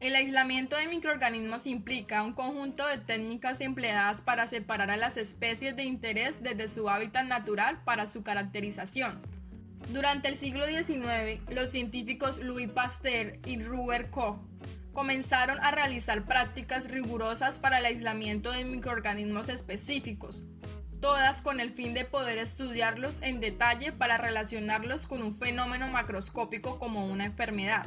El aislamiento de microorganismos implica un conjunto de técnicas empleadas para separar a las especies de interés desde su hábitat natural para su caracterización. Durante el siglo XIX, los científicos Louis Pasteur y Robert Koch comenzaron a realizar prácticas rigurosas para el aislamiento de microorganismos específicos, todas con el fin de poder estudiarlos en detalle para relacionarlos con un fenómeno macroscópico como una enfermedad.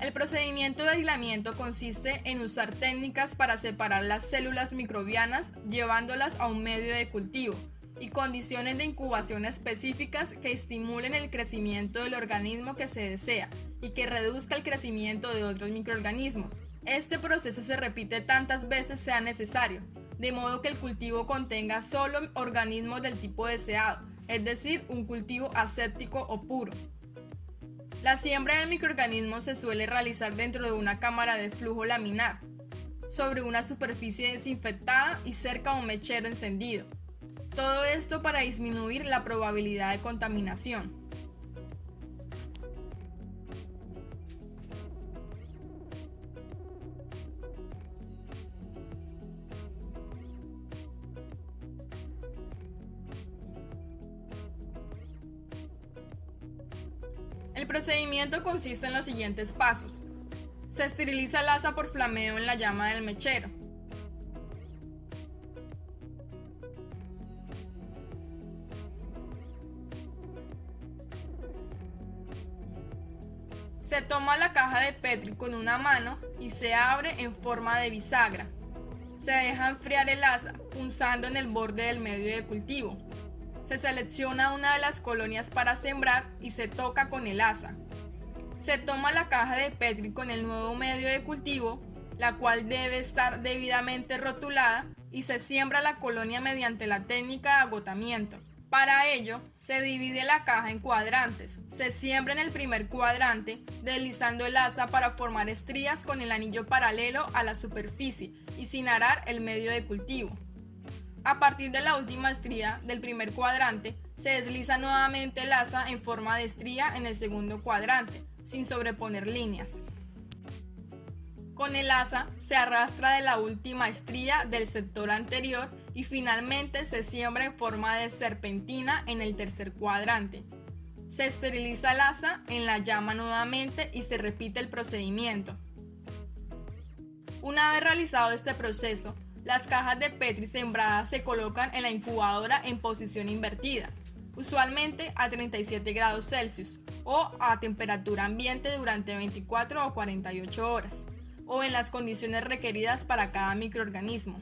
El procedimiento de aislamiento consiste en usar técnicas para separar las células microbianas llevándolas a un medio de cultivo y condiciones de incubación específicas que estimulen el crecimiento del organismo que se desea y que reduzca el crecimiento de otros microorganismos. Este proceso se repite tantas veces sea necesario, de modo que el cultivo contenga solo organismos del tipo deseado, es decir, un cultivo aséptico o puro. La siembra de microorganismos se suele realizar dentro de una cámara de flujo laminar, sobre una superficie desinfectada y cerca a un mechero encendido. Todo esto para disminuir la probabilidad de contaminación. El procedimiento consiste en los siguientes pasos. Se esteriliza el asa por flameo en la llama del mechero. Se toma la caja de Petri con una mano y se abre en forma de bisagra. Se deja enfriar el asa punzando en el borde del medio de cultivo. Se selecciona una de las colonias para sembrar y se toca con el asa. Se toma la caja de Petri con el nuevo medio de cultivo, la cual debe estar debidamente rotulada, y se siembra la colonia mediante la técnica de agotamiento. Para ello, se divide la caja en cuadrantes. Se siembra en el primer cuadrante, deslizando el asa para formar estrías con el anillo paralelo a la superficie y sin arar el medio de cultivo. A partir de la última estría del primer cuadrante, se desliza nuevamente el asa en forma de estría en el segundo cuadrante, sin sobreponer líneas. Con el asa se arrastra de la última estría del sector anterior y finalmente se siembra en forma de serpentina en el tercer cuadrante. Se esteriliza el asa en la llama nuevamente y se repite el procedimiento. Una vez realizado este proceso, las cajas de Petri sembradas se colocan en la incubadora en posición invertida, usualmente a 37 grados Celsius o a temperatura ambiente durante 24 o 48 horas, o en las condiciones requeridas para cada microorganismo.